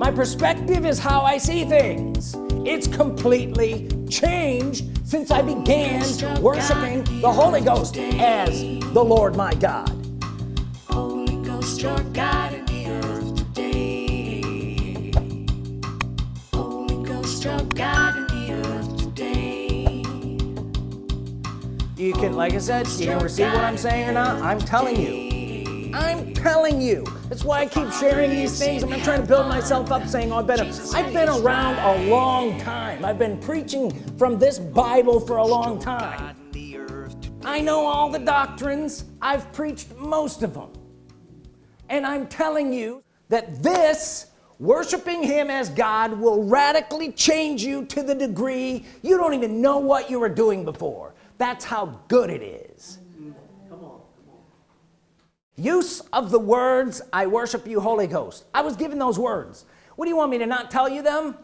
my perspective is how I see things. It's completely changed since I began worshiping the Holy Ghost as the Lord my God. Holy Ghost, your God in the earth today. Holy Ghost, your God in the earth today. you can like I said you can receive what I'm saying or not. I'm telling you. I'm telling you that's why I keep sharing these things. I'm trying to build myself up saying oh, I've been around a long time. I've been preaching from this Bible for a long time. I know all the doctrines. I've preached most of them and I'm telling you that this worshiping him as God will radically change you to the degree you don't even know what you were doing before. That's how good it is use of the words I worship you Holy Ghost. I was given those words. What do you want me to not tell you them?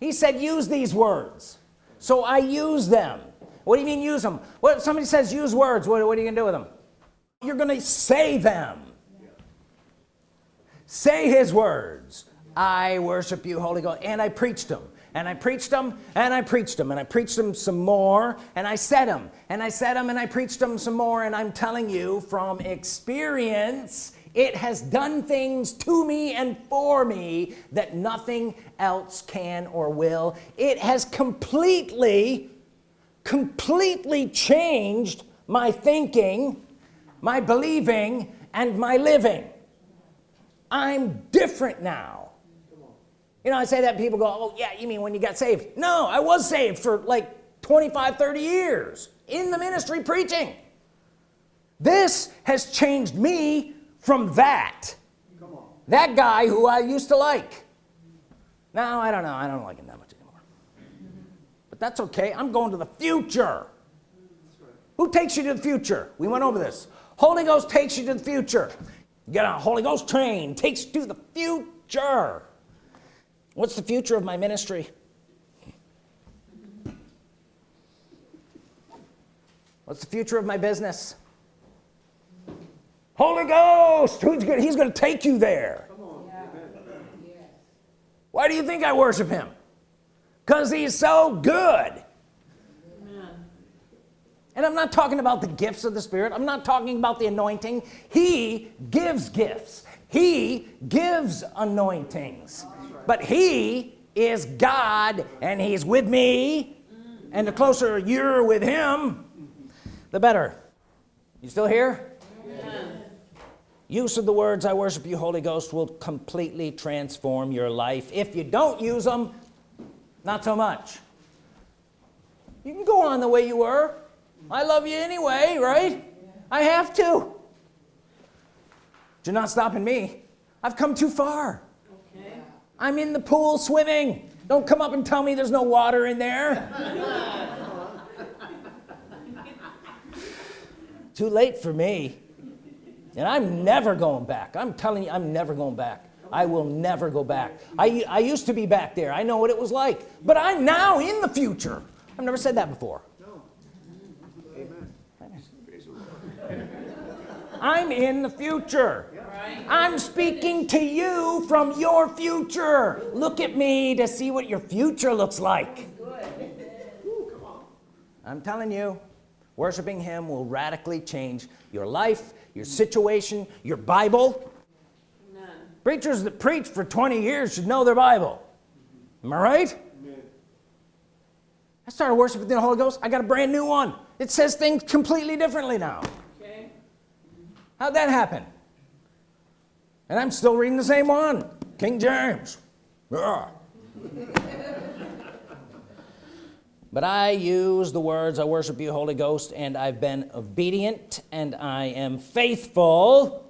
He said use these words. So I use them. What do you mean use them? What somebody says use words. What, what are you gonna do with them? You're gonna say them. Say his words. I worship you Holy Ghost. And I preached them and I preached them and I preached them and I preached them some more and I said them and I said them and I preached them some more and I'm telling you from experience it has done things to me and for me that nothing else can or will. It has completely completely changed my thinking my believing and my living. I'm different now you know I say that people go oh yeah you mean when you got saved? No I was saved for like 25 30 years in the ministry preaching. This has changed me from that. That guy who I used to like. Now I don't know. I don't like him that much anymore. But that's okay. I'm going to the future. Who takes you to the future? We went over this. Holy Ghost takes you to the future. You get on a Holy Ghost train takes you to the future what's the future of my ministry? What's the future of my business? Holy Ghost who's good he's gonna take you there. Why do you think I worship him? Because he's so good. And I'm not talking about the gifts of the Spirit. I'm not talking about the anointing. He gives gifts. He gives anointings but he is God and he's with me. And the closer you're with him the better. You still here? Use of the words I worship you Holy Ghost will completely transform your life. If you don't use them not so much. You can go on the way you were. I love you anyway right? I have to. You're not stopping me. I've come too far. I'm in the pool swimming. Don't come up and tell me there's no water in there. Too late for me. And I'm never going back. I'm telling you I'm never going back. I will never go back. I, I used to be back there. I know what it was like. But I'm now in the future. I've never said that before. I'm in the future I'm speaking to you from your future. Look at me to see what your future looks like. I'm telling you worshiping him will radically change your life your situation your Bible. None. preachers that preach for 20 years should know their Bible. Am I right? I started worshiping the Holy Ghost. I got a brand new one. It says things completely differently now. Okay. how'd that happen and I'm still reading the same one. King James. Yeah. but I use the words I worship you Holy Ghost and I've been obedient and I am faithful.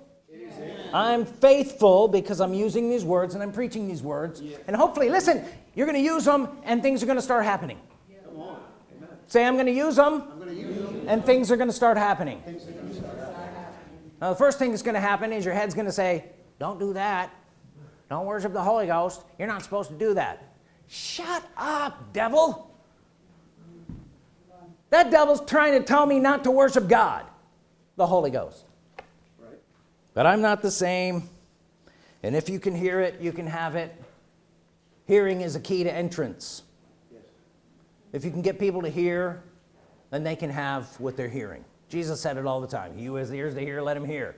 I'm faithful because I'm using these words and I'm preaching these words. And hopefully listen you're gonna use them and things are gonna start happening. Say I'm gonna use them and things are gonna start happening. Now the first thing that's gonna happen is your head's gonna say don't do that. Don't worship the Holy Ghost. You're not supposed to do that. Shut up devil. That devil's trying to tell me not to worship God the Holy Ghost. But I'm not the same. And if you can hear it you can have it. Hearing is a key to entrance. If you can get people to hear then they can have what they're hearing. Jesus said it all the time. He who has ears to hear let him hear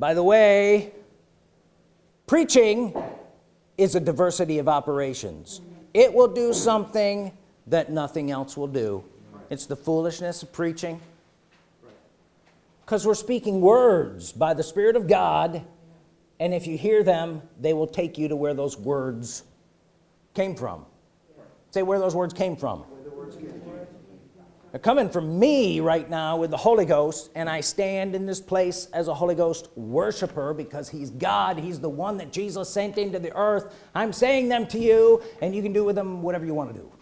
by the way preaching is a diversity of operations. It will do something that nothing else will do. It's the foolishness of preaching. Because we're speaking words by the Spirit of God and if you hear them they will take you to where those words came from. Say where those words came from they're coming from me right now with the Holy Ghost and I stand in this place as a Holy Ghost worshiper because he's God. He's the one that Jesus sent into the earth. I'm saying them to you and you can do with them whatever you want to do.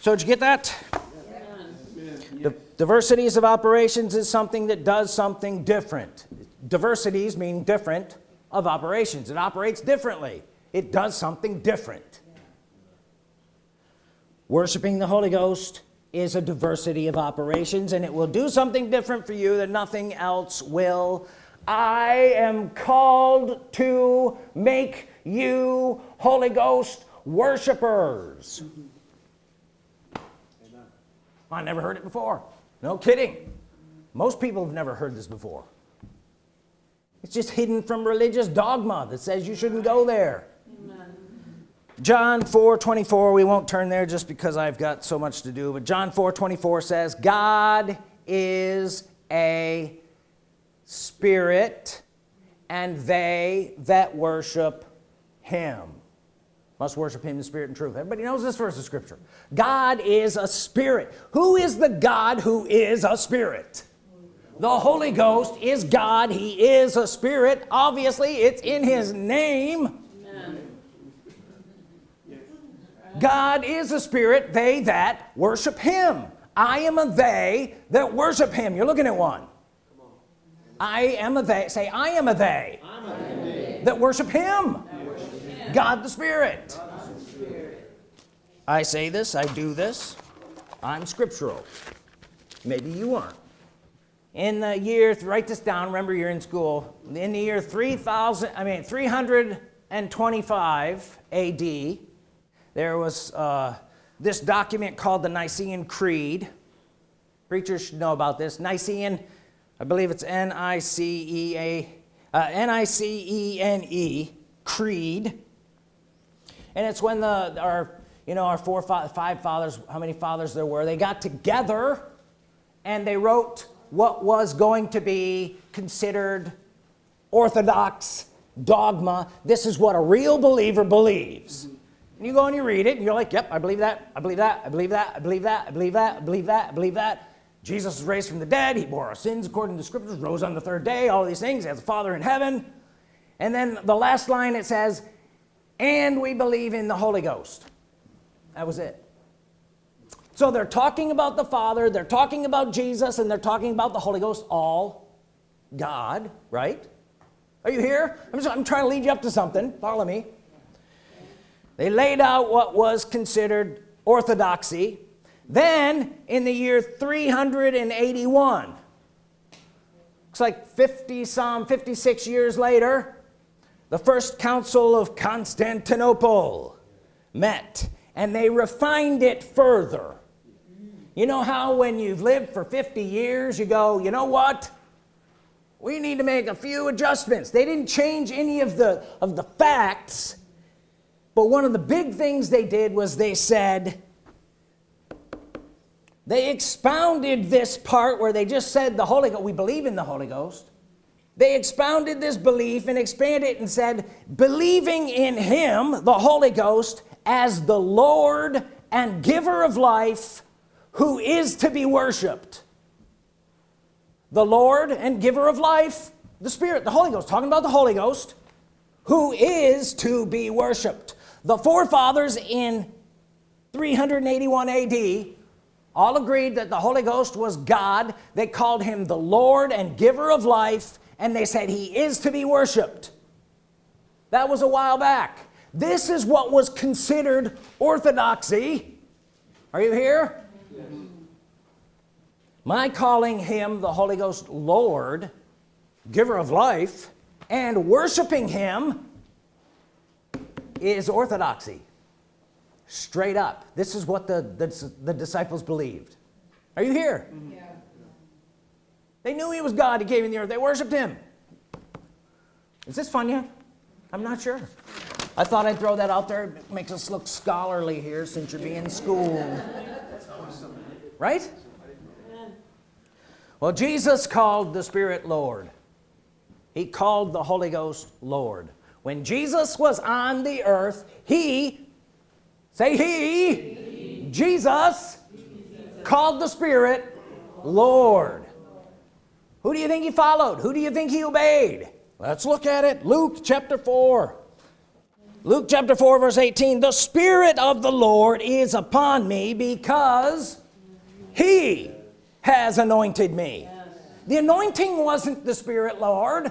So did you get that? The diversities of operations is something that does something different. Diversities mean different of operations. It operates differently. It does something different worshiping the Holy Ghost is a diversity of operations and it will do something different for you that nothing else will. I am called to make you Holy Ghost worshipers. Mm-hmm. I never heard it before. No kidding. Most people have never heard this before. It's just hidden from religious dogma that says you shouldn't go there John 4 24 we won't turn there just because I've got so much to do but John 4 24 says God is a spirit and they that worship him. Must worship him in spirit and truth. Everybody knows this verse of scripture. God is a spirit. Who is the God who is a spirit? The Holy Ghost is God. He is a spirit. Obviously it's in his name God is a spirit they that worship him. I am a they that worship him. You're looking at one. I am a they. Say I am a they, that worship him. worship him God the Spirit. God the Spirit I say this I do this. I'm scriptural. Maybe you aren't. In the year write this down remember you're in school. In the year 3000 I mean 325 AD there was uh, this document called the Nicene Creed. Preachers should know about this. Nicene I believe it's N-I-C-E-A uh, N-I-C-E-N-E -E, Creed. And it's when the our you know our four five fathers how many fathers there were they got together and they wrote what was going to be considered orthodox dogma. This is what a real believer believes and you go and you read it and you're like yep I believe that I believe that I believe that I believe that I believe that I believe that I believe that. Jesus was raised from the dead. He bore our sins according to the scriptures rose on the third day all these things. He has a father in heaven. And then the last line it says and we believe in the Holy Ghost. That was it. So they're talking about the Father they're talking about Jesus and they're talking about the Holy Ghost all God right? Are you here? I'm, just, I'm trying to lead you up to something. Follow me they laid out what was considered orthodoxy. Then in the year 381 looks like 50 some 56 years later the first council of Constantinople met and they refined it further. You know how when you've lived for 50 years you go you know what? We need to make a few adjustments. They didn't change any of the of the facts but one of the big things they did was they said they expounded this part where they just said the Holy Ghost we believe in the Holy Ghost. They expounded this belief and expanded it and said believing in him the Holy Ghost as the Lord and giver of life who is to be worshiped. The Lord and giver of life the Spirit the Holy Ghost talking about the Holy Ghost who is to be worshiped the forefathers in 381 AD all agreed that the Holy Ghost was God. They called him the Lord and giver of life and they said he is to be worshiped that was a while back. This is what was considered orthodoxy. Are you here? My calling him the Holy Ghost Lord giver of life and worshiping him is orthodoxy. Straight up. This is what the the, the disciples believed. Are you here? Yeah. they knew he was God. He came in the earth. They worshiped him. Is this fun yet? I'm not sure. I thought I'd throw that out there. It makes us look scholarly here since you're being schooled. Right? Well Jesus called the Spirit Lord. He called the Holy Ghost Lord when Jesus was on the earth he say he, he. Jesus, Jesus called the Spirit Lord. Who do you think he followed? Who do you think he obeyed? Let's look at it. Luke chapter 4 Luke chapter 4 verse 18 the Spirit of the Lord is upon me because he has anointed me. The anointing wasn't the Spirit Lord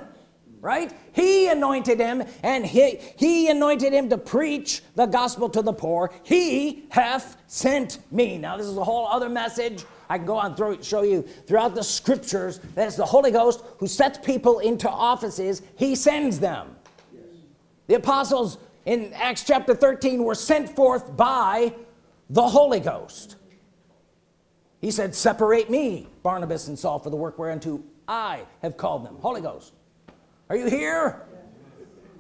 right? He anointed him and he he anointed him to preach the gospel to the poor. He hath sent me. Now this is a whole other message I can go on through show you. Throughout the scriptures that it's the Holy Ghost who sets people into offices he sends them. The apostles in Acts chapter 13 were sent forth by the Holy Ghost. He said separate me Barnabas and Saul for the work whereunto I have called them. Holy Ghost are you here?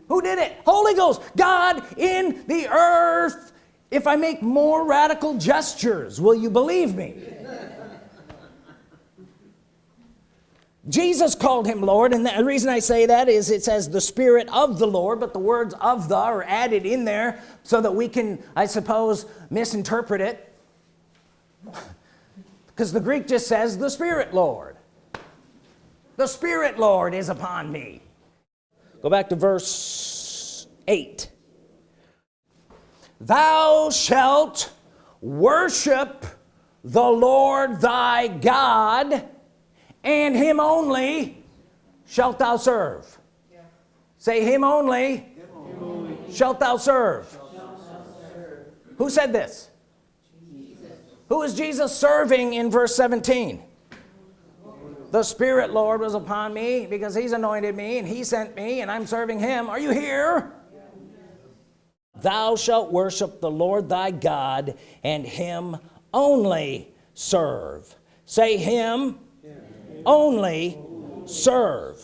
Who did it? Holy Ghost God in the earth. If I make more radical gestures will you believe me? Jesus called him Lord and the reason I say that is it says the Spirit of the Lord but the words of the are added in there so that we can I suppose misinterpret it. Because the Greek just says the Spirit Lord. The Spirit Lord is upon me go back to verse 8 thou shalt worship the Lord thy God and him only shalt thou serve yeah. say him only, him only. Shalt, thou serve. shalt thou serve who said this Jesus. who is Jesus serving in verse 17 the Spirit Lord was upon me because he's anointed me and he sent me and I'm serving him. Are you here? Thou shalt worship the Lord thy God and him only serve. Say him only serve.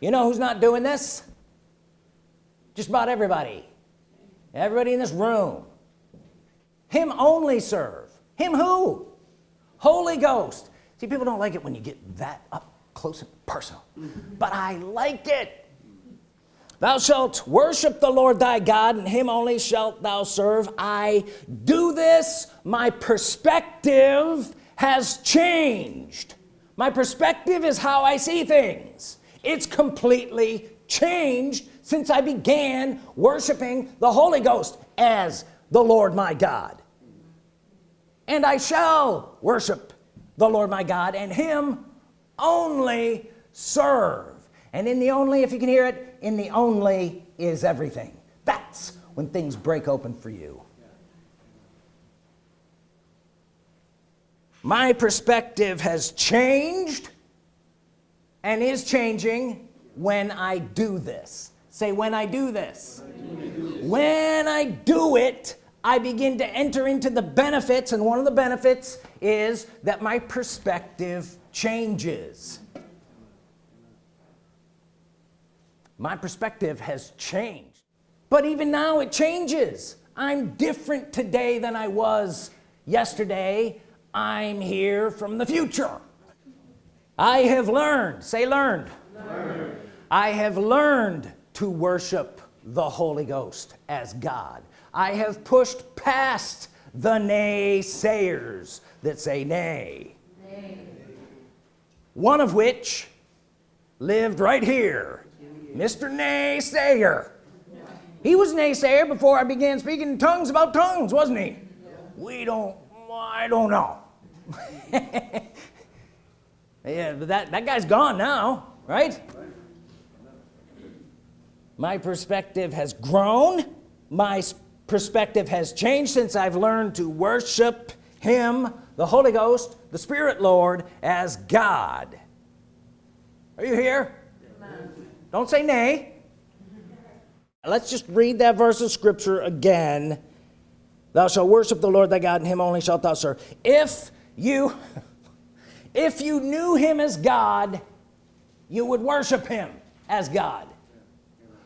You know who's not doing this? Just about everybody. Everybody in this room. Him only serve. Him who? Holy Ghost see people don't like it when you get that up close and personal but I like it. Thou shalt worship the Lord thy God and him only shalt thou serve. I do this. My perspective has changed. My perspective is how I see things. It's completely changed since I began worshiping the Holy Ghost as the Lord my God. And I shall worship the Lord my God and him only serve. And in the only if you can hear it in the only is everything. That's when things break open for you. My perspective has changed and is changing when I do this. Say when I do this. When I do it I begin to enter into the benefits and one of the benefits is that my perspective changes. My perspective has changed. But even now it changes. I'm different today than I was yesterday. I'm here from the future. I have learned say learned, learned. I have learned to worship the Holy Ghost as God. I have pushed past the naysayers that say nay. nay. One of which lived right here. Mr. Naysayer. He was naysayer before I began speaking in tongues about tongues wasn't he? We don't I don't know. Yeah but that that guy's gone now right? My perspective has grown. My perspective has changed since I've learned to worship him the Holy Ghost the Spirit Lord as God. Are you here? Don't say nay. Let's just read that verse of scripture again. Thou shalt worship the Lord thy God and him only shalt thou serve. If you if you knew him as God you would worship him as God.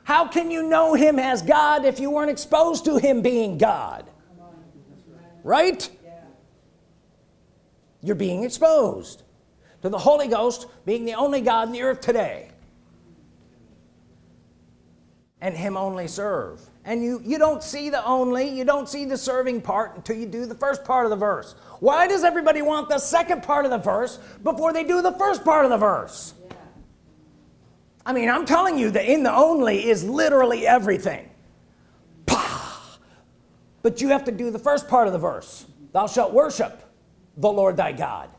How can you know him as God if you weren't exposed to him being God? Right you're being exposed to the Holy Ghost being the only God in the earth today. And him only serve. And you you don't see the only you don't see the serving part until you do the first part of the verse. Why does everybody want the second part of the verse before they do the first part of the verse? Yeah. I mean I'm telling you that in the only is literally everything. But you have to do the first part of the verse. Thou shalt worship the Lord thy God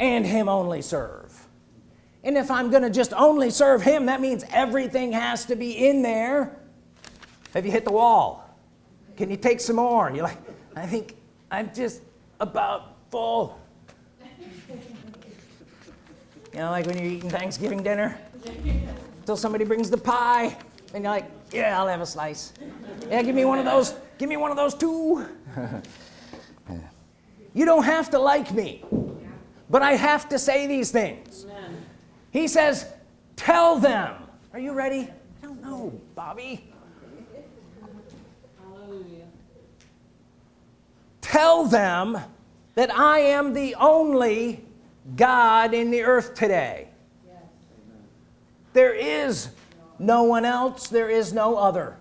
and him only serve. And if I'm gonna just only serve him that means everything has to be in there. Have you hit the wall? Can you take some more? You're like I think I'm just about full. You know like when you're eating Thanksgiving dinner until somebody brings the pie and you're like yeah I'll have a slice. Yeah give me one of those give me one of those too you don't have to like me but I have to say these things. Amen. he says tell them. Are you ready? I don't know Bobby. Tell them that I am the only God in the earth today. Yes. there is no one else. There is no other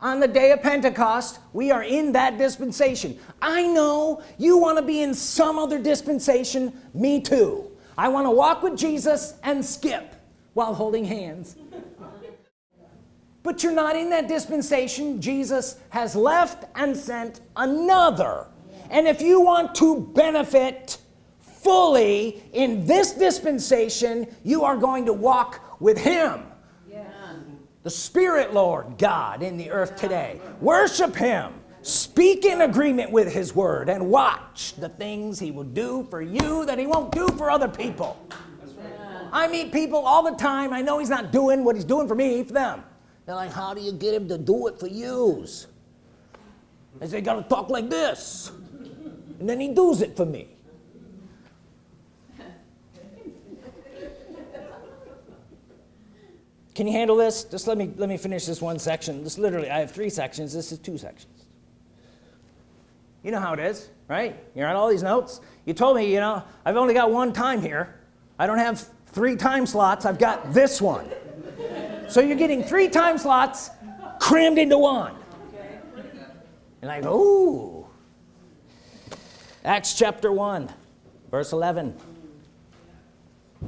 on the day of Pentecost we are in that dispensation. I know you want to be in some other dispensation. Me too. I want to walk with Jesus and skip while holding hands. But you're not in that dispensation. Jesus has left and sent another. And if you want to benefit fully in this dispensation you are going to walk with him the Spirit Lord God in the earth today. Worship him. Speak in agreement with his word and watch the things he will do for you that he won't do for other people. I meet people all the time. I know he's not doing what he's doing for me for them. They're like how do you get him to do it for yous? I say gotta talk like this. And then he does it for me can you handle this? Just let me let me finish this one section. This literally I have three sections. This is two sections. You know how it is right? You're on all these notes. You told me you know I've only got one time here. I don't have three time slots. I've got this one. So you're getting three time slots crammed into one. And I go ooh. Acts chapter 1 verse 11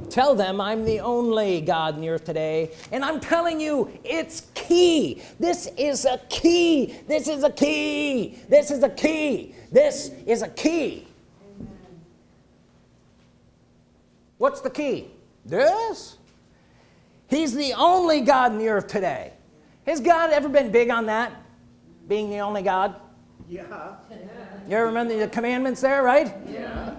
tell them I'm the only God in the earth today and I'm telling you it's key. This is a key. This is a key. This is a key. This is a key. What's the key? This? He's the only God in the earth today. Has God ever been big on that? Being the only God? Yeah. You ever remember the commandments there right? Yeah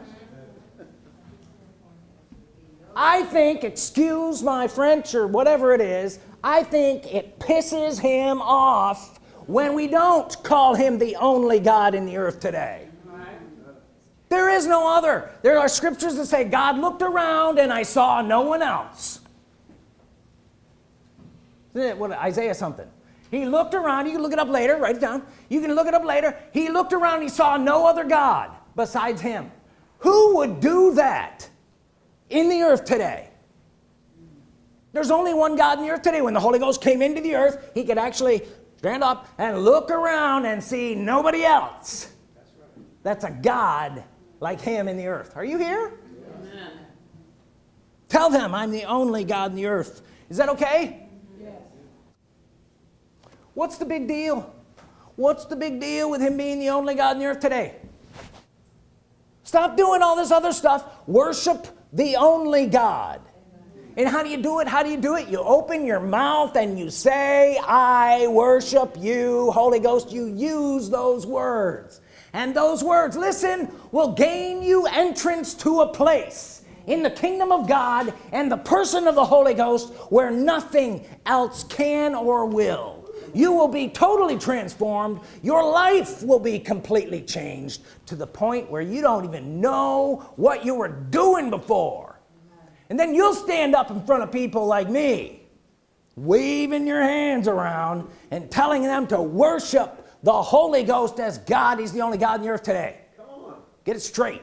I think excuse my French or whatever it is I think it pisses him off when we don't call him the only God in the earth today. There is no other. There are scriptures that say God looked around and I saw no one else. What Isaiah something? He looked around. You can look it up later. Write it down. You can look it up later. He looked around. He saw no other God besides him. Who would do that in the earth today. There's only one God in the earth today. When the Holy Ghost came into the earth he could actually stand up and look around and see nobody else. That's a God like him in the earth. Are you here? Amen. tell them I'm the only God in the earth. Is that okay? Yes. what's the big deal? What's the big deal with him being the only God in the earth today? Stop doing all this other stuff. Worship the only God. And how do you do it? How do you do it? You open your mouth and you say I worship you Holy Ghost. You use those words. And those words listen will gain you entrance to a place in the kingdom of God and the person of the Holy Ghost where nothing else can or will you will be totally transformed. Your life will be completely changed to the point where you don't even know what you were doing before. And then you'll stand up in front of people like me waving your hands around and telling them to worship the Holy Ghost as God. He's the only God on the earth today. Get it straight.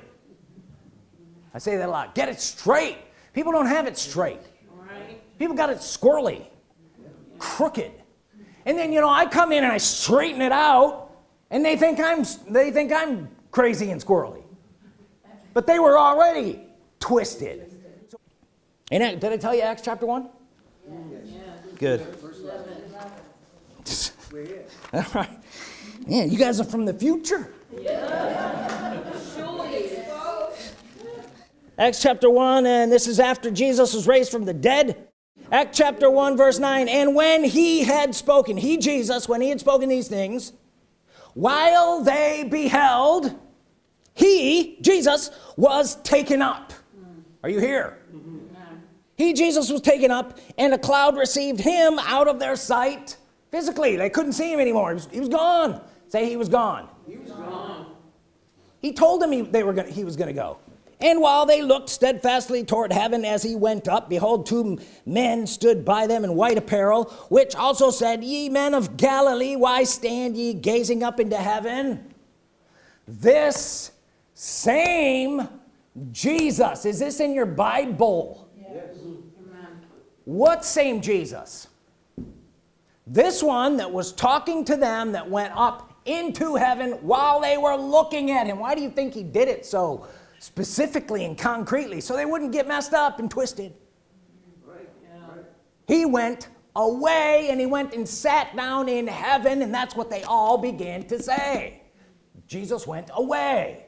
I say that a lot. Get it straight. People don't have it straight. People got it squirrely crooked and then you know I come in and I straighten it out and they think I'm they think I'm crazy and squirrely. But they were already twisted. And I- did I tell you Acts chapter 1 good. All right. Yeah you guys are from the future. Acts chapter 1 and this is after Jesus was raised from the dead Acts chapter 1 verse 9 and when he had spoken he Jesus when he had spoken these things while they beheld he Jesus was taken up. Are you here? He Jesus was taken up and a cloud received him out of their sight physically. They couldn't see him anymore. He was, he was gone. Say he was gone. He told them he, they were gonna, he was gonna go and while they looked steadfastly toward heaven as he went up behold two men stood by them in white apparel which also said ye men of Galilee why stand ye gazing up into heaven? This same Jesus. Is this in your Bible? Yes. what same Jesus? This one that was talking to them that went up into heaven while they were looking at him. Why do you think he did it so specifically and concretely so they wouldn't get messed up and twisted. He went away and he went and sat down in heaven and that's what they all began to say. Jesus went away.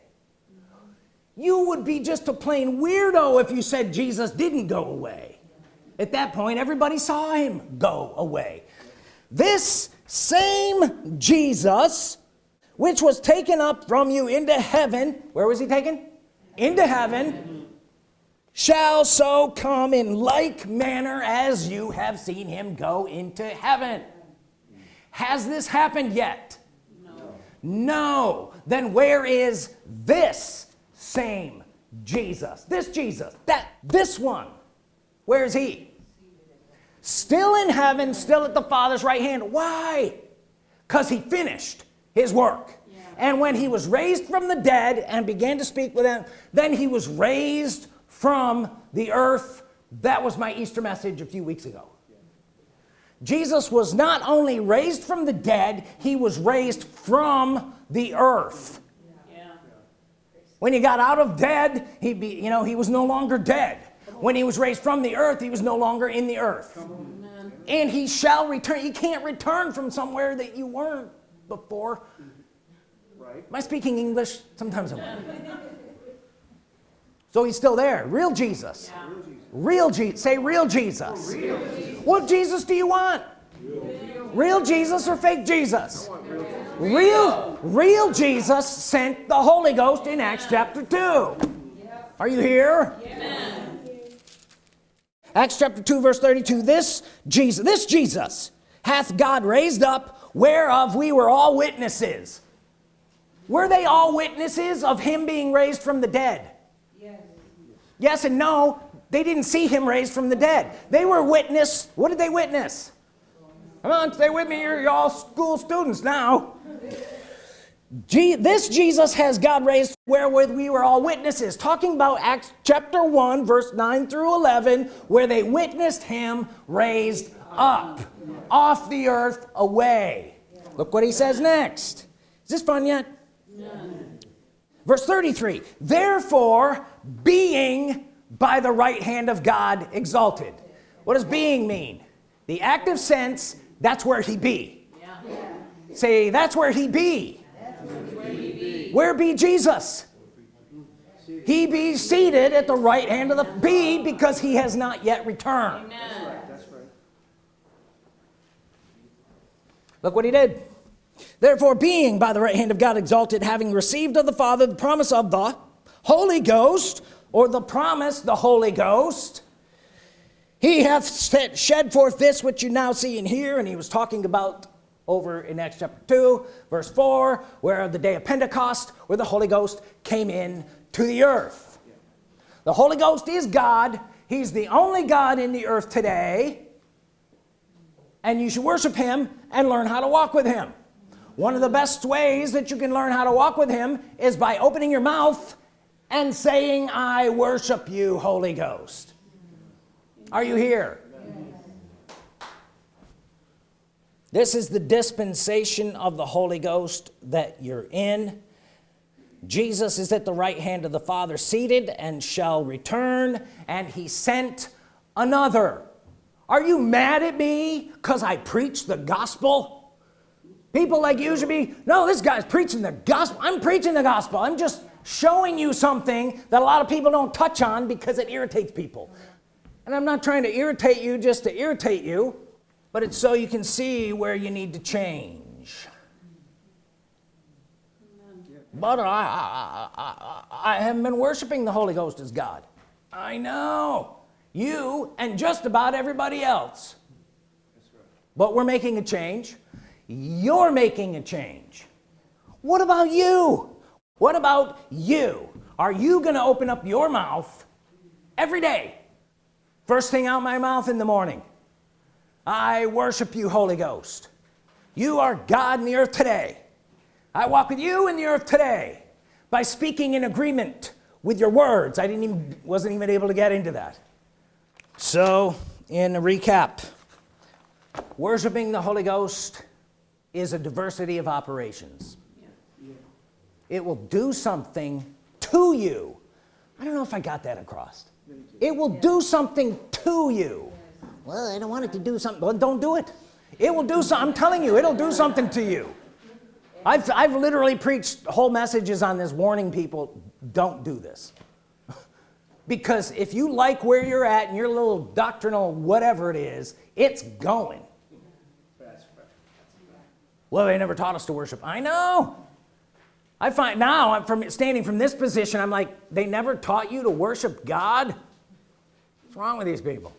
You would be just a plain weirdo if you said Jesus didn't go away. At that point everybody saw him go away. This same Jesus which was taken up from you into heaven where was he taken into heaven shall so come in like manner as you have seen him go into heaven. Has this happened yet? No, no. then where is this same Jesus? This Jesus that this one. Where is he? Still in heaven still at the father's right hand. Why? Because he finished his work and when he was raised from the dead and began to speak with them then he was raised from the earth. That was my Easter message a few weeks ago. Jesus was not only raised from the dead he was raised from the earth. When he got out of dead he be you know he was no longer dead. When he was raised from the earth he was no longer in the earth. And he shall return. You can't return from somewhere that you weren't before am I speaking English? Sometimes I'm not. so he's still there. Real Jesus. Real Jesus. Say oh, real Jesus. What Jesus do you want? Real Jesus or fake Jesus? Real real Jesus sent the Holy Ghost in Acts chapter 2 are you here? Acts chapter 2 verse 32 this Jesus this Jesus hath God raised up whereof we were all witnesses were they all witnesses of him being raised from the dead? Yes, yes and no. They didn't see him raised from the dead. They were witness. What did they witness? Come on stay with me. You're, all school students now. Je this Jesus has God raised wherewith we were all witnesses. Talking about Acts chapter 1 verse 9 through 11 where they witnessed him raised up off the earth away. Look what he says next. Is this fun yet verse 33 therefore being by the right hand of God exalted. What does being mean? The active sense that's where he be. Say that's where he be. Where be Jesus? He be seated at the right hand of the be because he has not yet returned. Amen. look what he did therefore being by the right hand of God exalted having received of the Father the promise of the Holy Ghost or the promise the Holy Ghost he hath shed forth this which you now see and hear and he was talking about over in Acts chapter 2 verse 4 where the day of Pentecost where the Holy Ghost came in to the earth. The Holy Ghost is God. He's the only God in the earth today. And you should worship him and learn how to walk with him one of the best ways that you can learn how to walk with him is by opening your mouth and saying I worship you Holy Ghost. Are you here? This is the dispensation of the Holy Ghost that you're in. Jesus is at the right hand of the Father seated and shall return and he sent another. Are you mad at me because I preach the gospel people like you should be no this guy's preaching the gospel. I'm preaching the gospel. I'm just showing you something that a lot of people don't touch on because it irritates people. And I'm not trying to irritate you just to irritate you but it's so you can see where you need to change. But I, I, I, I haven't been worshiping the Holy Ghost as God. I know. You and just about everybody else. But we're making a change you're making a change. What about you? What about you? Are you gonna open up your mouth every day? First thing out my mouth in the morning. I worship you Holy Ghost. You are God in the earth today. I walk with you in the earth today by speaking in agreement with your words. I didn't even wasn't even able to get into that. So in a recap worshiping the Holy Ghost is a diversity of operations. It will do something to you. I don't know if I got that across. It will do something to you. Well I don't want it to do something. Well don't do it. It will do something I'm telling you it'll do something to you. I've, I've literally preached whole messages on this warning people don't do this. Because if you like where you're at and your little doctrinal whatever it is it's going well they never taught us to worship. I know. I find now I'm from standing from this position I'm like they never taught you to worship God? What's wrong with these people?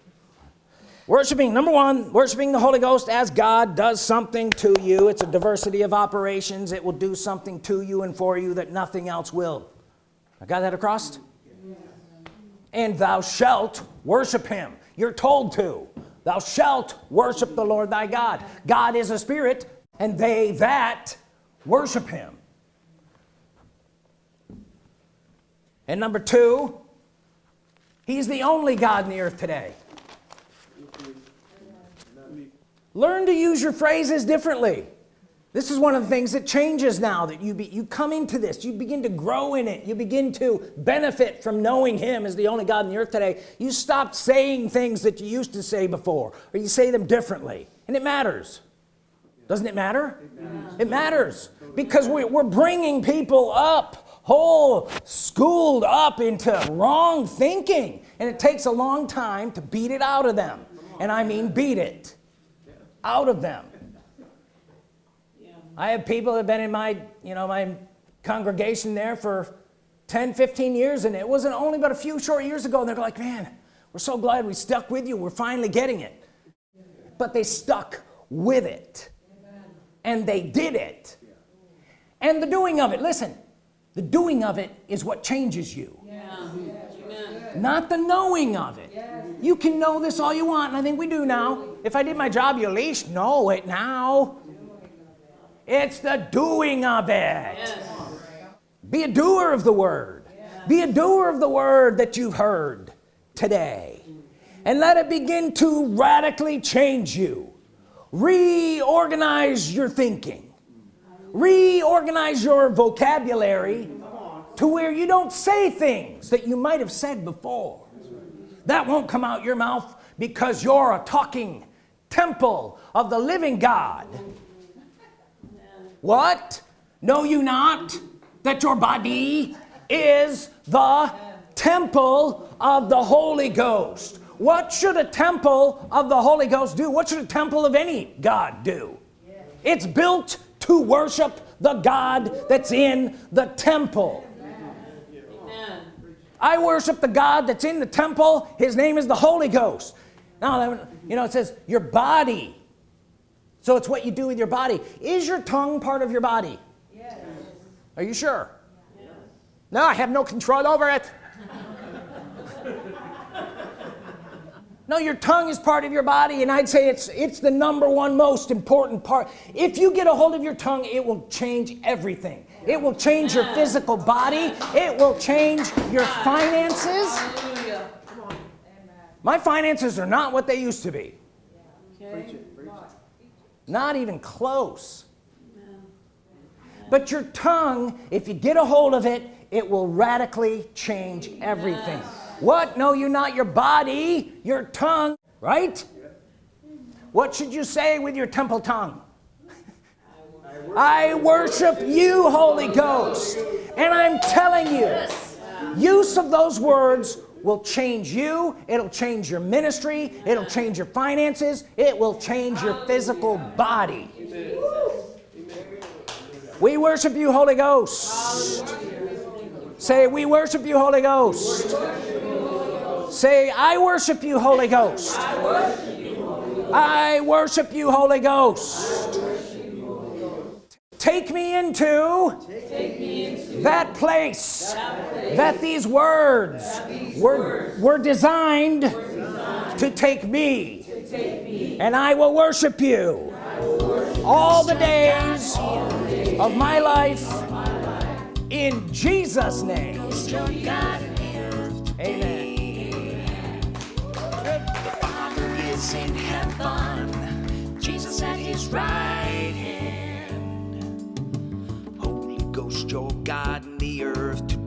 Worshiping number one worshiping the Holy Ghost as God does something to you. It's a diversity of operations. It will do something to you and for you that nothing else will. I got that across? And thou shalt worship him. You're told to. Thou shalt worship the Lord thy God. God is a spirit and they that worship him. And number two he's the only God in the earth today. Learn to use your phrases differently. This is one of the things that changes now that you be you come into this you begin to grow in it you begin to benefit from knowing him as the only God in the earth today. You stop saying things that you used to say before or you say them differently and it matters doesn't it matter? It matters. Because we, we're bringing people up whole schooled up into wrong thinking. And it takes a long time to beat it out of them. And I mean beat it out of them. I have people that have been in my you know my congregation there for 10 15 years and it wasn't only but a few short years ago and they're like man we're so glad we stuck with you. We're finally getting it. But they stuck with it and they did it. And the doing of it listen the doing of it is what changes you. Not the knowing of it. You can know this all you want and I think we do now. If I did my job you at least know it now. It's the doing of it. Be a doer of the word. Be a doer of the word that you've heard today. And let it begin to radically change you reorganize your thinking. Reorganize your vocabulary to where you don't say things that you might have said before. That won't come out your mouth because you're a talking temple of the living God. What? Know you not that your body is the temple of the Holy Ghost what should a temple of the Holy Ghost do? What should a temple of any God do? It's built to worship the God that's in the temple. I worship the God that's in the temple. His name is the Holy Ghost. Now you know it says your body. So it's what you do with your body. Is your tongue part of your body? Yes. are you sure? Yes. no I have no control over it no your tongue is part of your body and I'd say it's it's the number one most important part. If you get a hold of your tongue it will change everything. It will change your physical body. It will change your finances. My finances are not what they used to be. Not even close. But your tongue if you get a hold of it it will radically change everything what? Know you not. Your body your tongue right? What should you say with your temple tongue? I worship you Holy Ghost. And I'm telling you use of those words will change you. It'll change your ministry. It'll change your finances. It will change your physical body. We worship you Holy Ghost. Say we worship you Holy Ghost say I worship you Holy Ghost. I worship you Holy Ghost. Take me into, take me into that, place that place that these words, that these were, words were, designed, were designed to, take me, to take me. And I will worship you, will worship all, the days, all the days of my life, of my life. in Jesus name. Amen is in heaven, Jesus at his right hand. Holy Ghost, your God in the earth